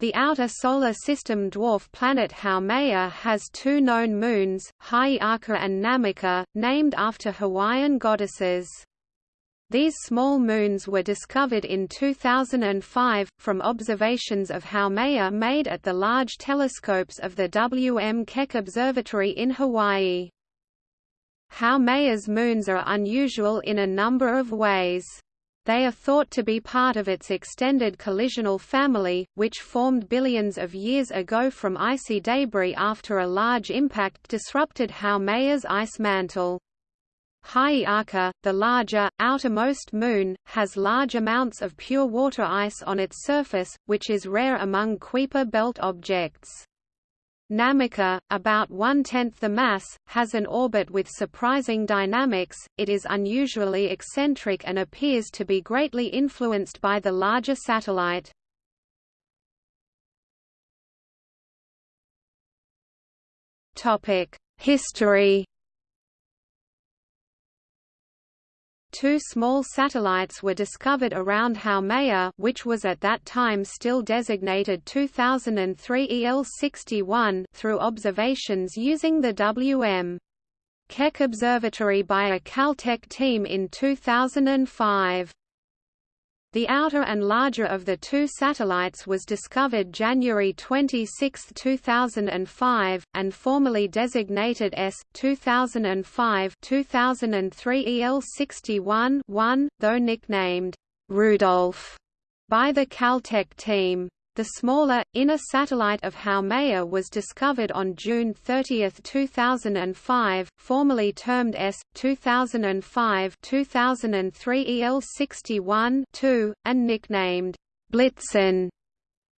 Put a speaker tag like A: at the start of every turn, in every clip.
A: The outer solar system dwarf planet Haumea has two known moons, Hi'iaka and Namaka, named after Hawaiian goddesses. These small moons were discovered in 2005, from observations of Haumea made at the large telescopes of the W. M. Keck Observatory in Hawaii. Haumea's moons are unusual in a number of ways. They are thought to be part of its extended collisional family, which formed billions of years ago from icy debris after a large impact disrupted Haumea's ice mantle. Hi'iaka, the larger, outermost moon, has large amounts of pure water ice on its surface, which is rare among Kuiper belt objects. Namaka, about one-tenth the mass, has an orbit with surprising dynamics, it is unusually eccentric and appears to be greatly influenced by the larger satellite. History Two small satellites were discovered around Haumea which was at that time still designated 2003 EL61 through observations using the W.M. Keck Observatory by a Caltech team in 2005. The outer and larger of the two satellites was discovered January 26, 2005, and formally designated S. 2005-2003 EL61-1, though nicknamed Rudolph by the Caltech team. The smaller, inner satellite of Haumea was discovered on June 30, 2005, formally termed S. 2005-2003 EL61-2, and nicknamed Blitzen.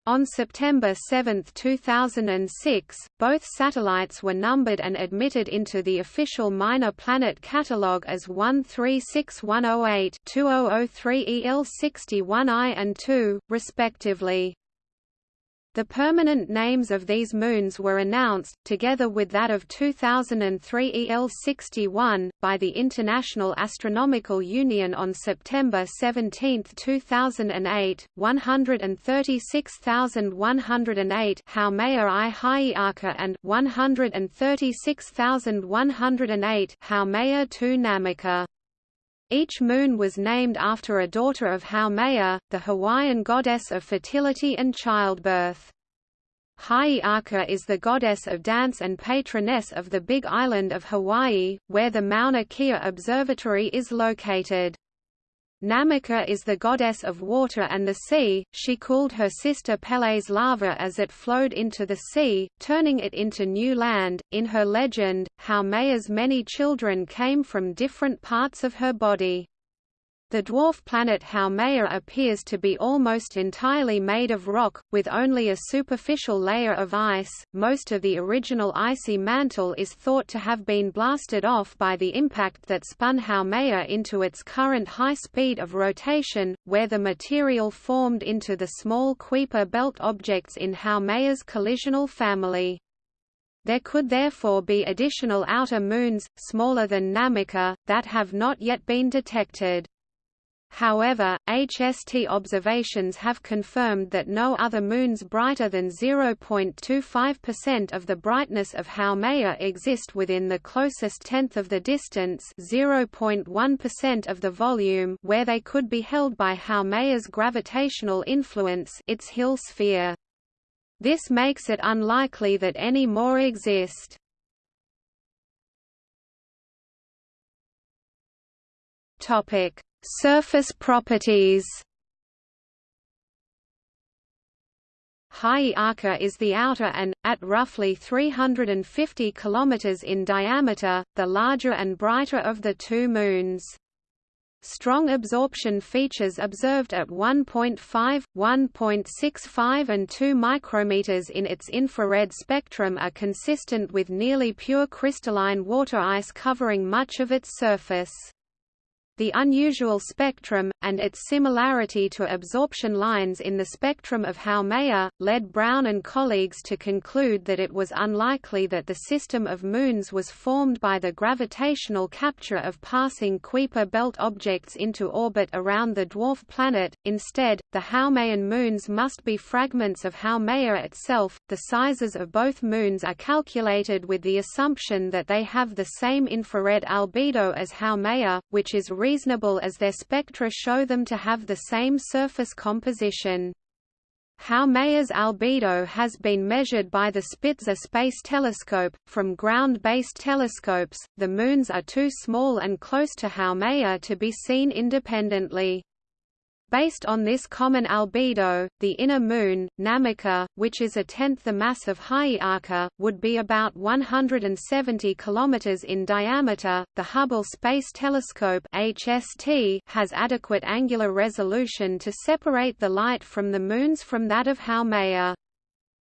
A: On September 7, 2006, both satellites were numbered and admitted into the official Minor Planet Catalogue as 136108 2003 EL61I and 2, respectively. The permanent names of these moons were announced, together with that of 2003 EL61, by the International Astronomical Union on September 17, 2008, 136,108 Haumea I and 136,108 Haumea II Namaka. Each moon was named after a daughter of Haumea, the Hawaiian goddess of fertility and childbirth. Hi'iaka is the goddess of dance and patroness of the Big Island of Hawaii, where the Mauna Kea Observatory is located. Namaka is the goddess of water and the sea, she cooled her sister Pele's lava as it flowed into the sea, turning it into new land. In her legend, Haumea's many children came from different parts of her body. The dwarf planet Haumea appears to be almost entirely made of rock, with only a superficial layer of ice. Most of the original icy mantle is thought to have been blasted off by the impact that spun Haumea into its current high speed of rotation, where the material formed into the small Kuiper belt objects in Haumea's collisional family. There could therefore be additional outer moons, smaller than Namaka, that have not yet been detected. However, HST observations have confirmed that no other moons brighter than 0.25% of the brightness of Haumea exist within the closest tenth of the distance 0.1% of the volume where they could be held by Haumea's gravitational influence its Hill sphere. This makes it unlikely that any more exist. Topic Surface properties Hi'iaka is the outer and, at roughly 350 km in diameter, the larger and brighter of the two moons. Strong absorption features observed at 1.5, 1.65 and 2 micrometers in its infrared spectrum are consistent with nearly pure crystalline water ice covering much of its surface. The unusual spectrum, and its similarity to absorption lines in the spectrum of Haumea, led Brown and colleagues to conclude that it was unlikely that the system of moons was formed by the gravitational capture of passing Kuiper belt objects into orbit around the dwarf planet. Instead, the Haumean moons must be fragments of Haumea itself. The sizes of both moons are calculated with the assumption that they have the same infrared albedo as Haumea, which is reasonable as their spectra show them to have the same surface composition. Haumea's albedo has been measured by the Spitzer Space Telescope. From ground based telescopes, the moons are too small and close to Haumea to be seen independently. Based on this common albedo, the inner moon, Namaka, which is a tenth the mass of Hi'iaka, would be about 170 km in diameter. The Hubble Space Telescope (HST) has adequate angular resolution to separate the light from the moons from that of Haumea.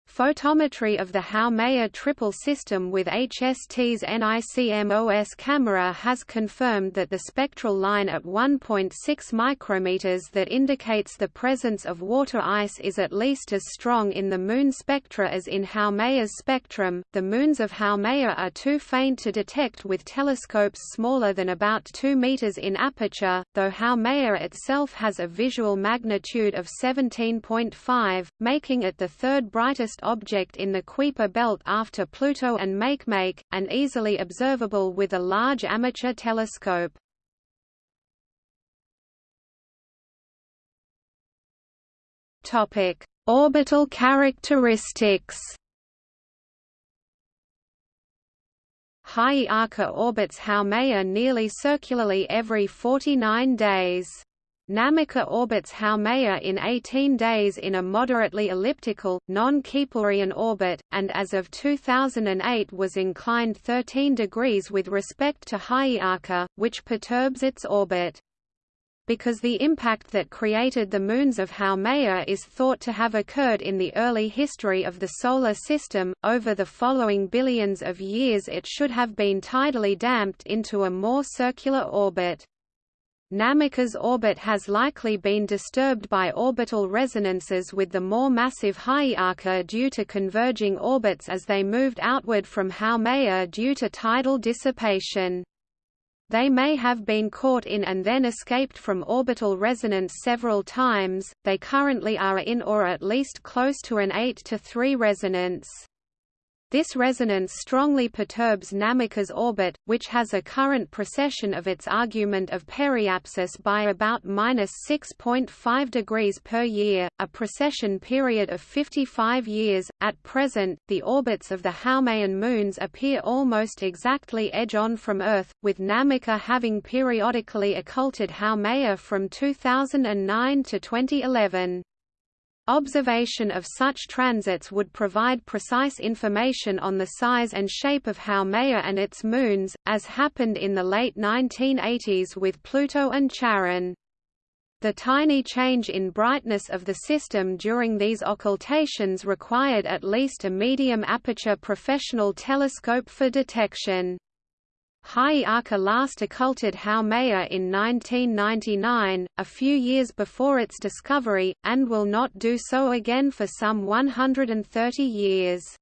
A: Photometry of the Haumea triple system with HST's NICMOS camera has confirmed that the spectral line at 1.6 micrometers that indicates the presence of water ice is at least as strong in the Moon spectra as in Haumea's spectrum. The moons of Haumea are too faint to detect with telescopes smaller than about 2 meters in aperture, though Haumea itself has a visual magnitude of 17.5, making it the third brightest object in the Kuiper belt after Pluto and Makemake, and easily observable with a large amateur telescope. Topic: Orbital characteristics. Hi'iaka orbits Haumea nearly circularly every 49 days. Namaka orbits Haumea in 18 days in a moderately elliptical, non-Keplerian orbit, and as of 2008 was inclined 13 degrees with respect to Hi'iaka, which perturbs its orbit. Because the impact that created the moons of Haumea is thought to have occurred in the early history of the Solar System, over the following billions of years it should have been tidally damped into a more circular orbit. Namaka's orbit has likely been disturbed by orbital resonances with the more massive Hi'iaka due to converging orbits as they moved outward from Haumea due to tidal dissipation. They may have been caught in and then escaped from orbital resonance several times, they currently are in or at least close to an 8 to 3 resonance. This resonance strongly perturbs Namaka's orbit, which has a current precession of its argument of periapsis by about minus 6.5 degrees per year, a precession period of 55 years. At present, the orbits of the Haumean moons appear almost exactly edge-on from Earth, with Namaka having periodically occulted Haumea from 2009 to 2011. Observation of such transits would provide precise information on the size and shape of Haumea and its moons, as happened in the late 1980s with Pluto and Charon. The tiny change in brightness of the system during these occultations required at least a medium aperture professional telescope for detection. Hi'iaka last occulted Haumea in 1999, a few years before its discovery, and will not do so again for some 130 years.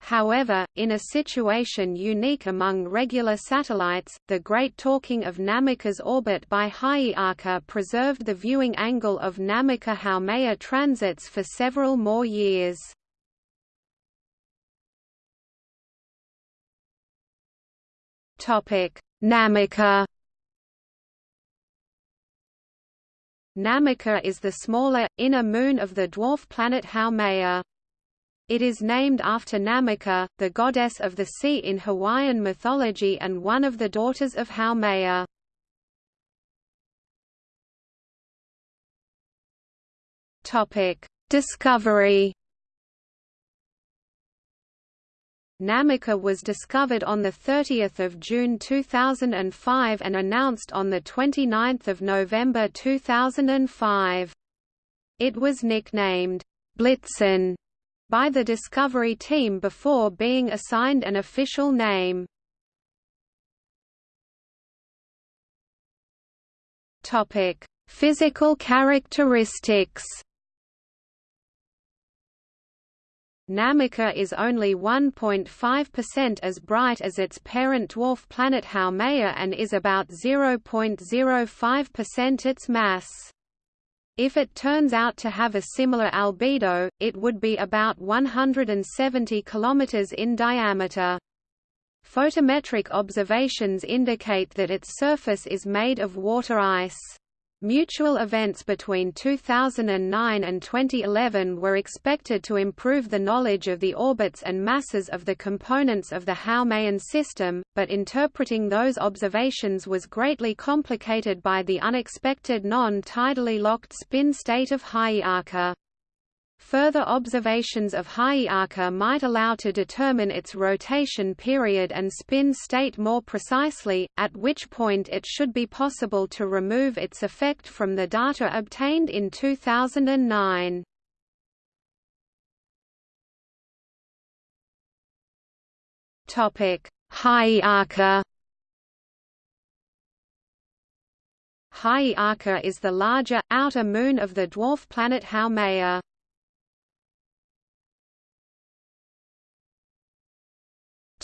A: However, in a situation unique among regular satellites, the great torquing of Namaka's orbit by Hi'iaka preserved the viewing angle of Namaka-Haumea transits for several more years. Topic: Namaka. Namaka is the smaller, inner moon of the dwarf planet Haumea. It is named after Namaka, the goddess of the sea in Hawaiian mythology and one of the daughters of Haumea. Discovery Namaka was discovered on 30 June 2005 and announced on 29 November 2005. It was nicknamed, Blitzen, by the Discovery team before being assigned an official name. Physical characteristics. Namaka is only 1.5% as bright as its parent dwarf planet Haumea and is about 0.05% its mass. If it turns out to have a similar albedo, it would be about 170 km in diameter. Photometric observations indicate that its surface is made of water ice. Mutual events between 2009 and 2011 were expected to improve the knowledge of the orbits and masses of the components of the Haumean system, but interpreting those observations was greatly complicated by the unexpected non-tidally locked spin state of Hi'iaka. Further observations of Hi'iaka might allow to determine its rotation period and spin state more precisely, at which point it should be possible to remove its effect from the data obtained in 2009. Hi'iaka Hi'iaka is the larger, outer moon of the dwarf planet Haumea.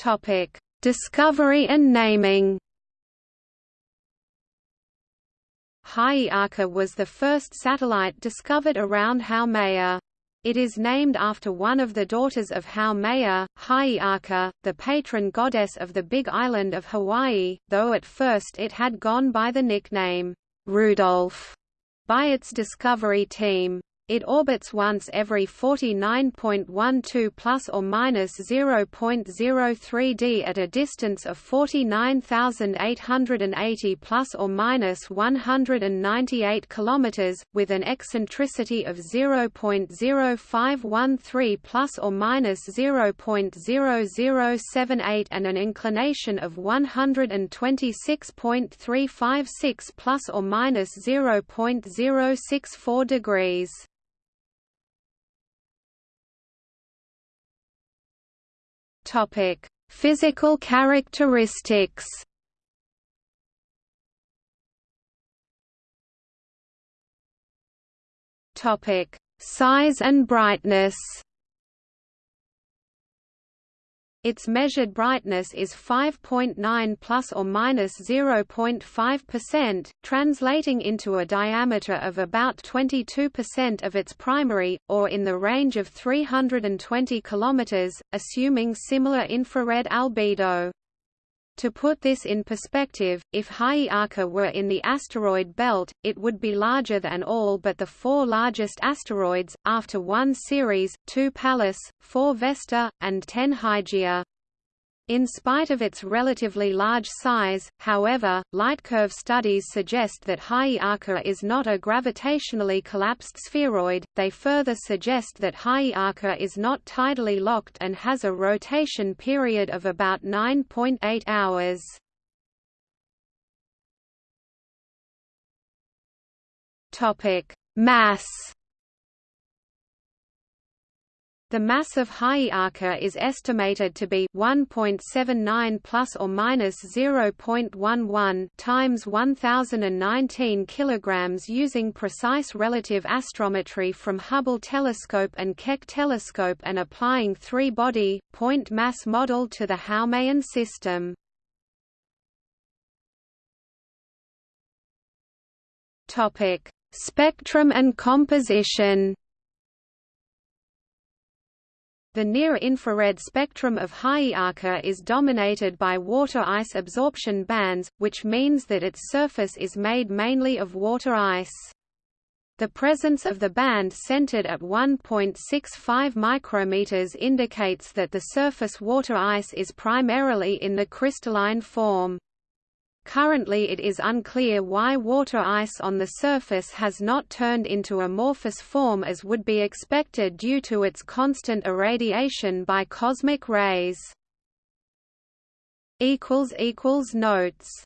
A: Topic: Discovery and naming. Hi'iaka was the first satellite discovered around Haumea. It is named after one of the daughters of Haumea, Hi'iaka, the patron goddess of the Big Island of Hawaii, though at first it had gone by the nickname, Rudolph, by its discovery team. It orbits once every 49.12 plus or minus 0.03 d at a distance of 49,880 plus or minus 198 kilometers, with an eccentricity of 0.0513 plus or minus 0.0078 and an inclination of 126.356 plus or minus 0.064 degrees. Topic: Physical characteristics. Topic: Size and brightness. Its measured brightness is 5.9 plus or minus 0.5%, translating into a diameter of about 22% of its primary, or in the range of 320 km, assuming similar infrared albedo. To put this in perspective, if Hi'iaka were in the asteroid belt, it would be larger than all but the four largest asteroids, after 1 Ceres, 2 Pallas, 4 Vesta, and 10 Hygiea. In spite of its relatively large size, however, lightcurve studies suggest that Hi'iaka is not a gravitationally collapsed spheroid, they further suggest that Hi'iaka is not tidally locked and has a rotation period of about 9.8 hours. Mass the mass of Hi'iaka is estimated to be 1.79 plus or minus 0.11 times 1019 kilograms using precise relative astrometry from Hubble telescope and Keck telescope and applying three-body point mass model to the Haumean system. Topic: Spectrum and composition. The near-infrared spectrum of Hi'iaka is dominated by water ice absorption bands, which means that its surface is made mainly of water ice. The presence of the band centered at 1.65 micrometers indicates that the surface water ice is primarily in the crystalline form. Currently it is unclear why water ice on the surface has not turned into amorphous form as would be expected due to its constant irradiation by cosmic rays. Notes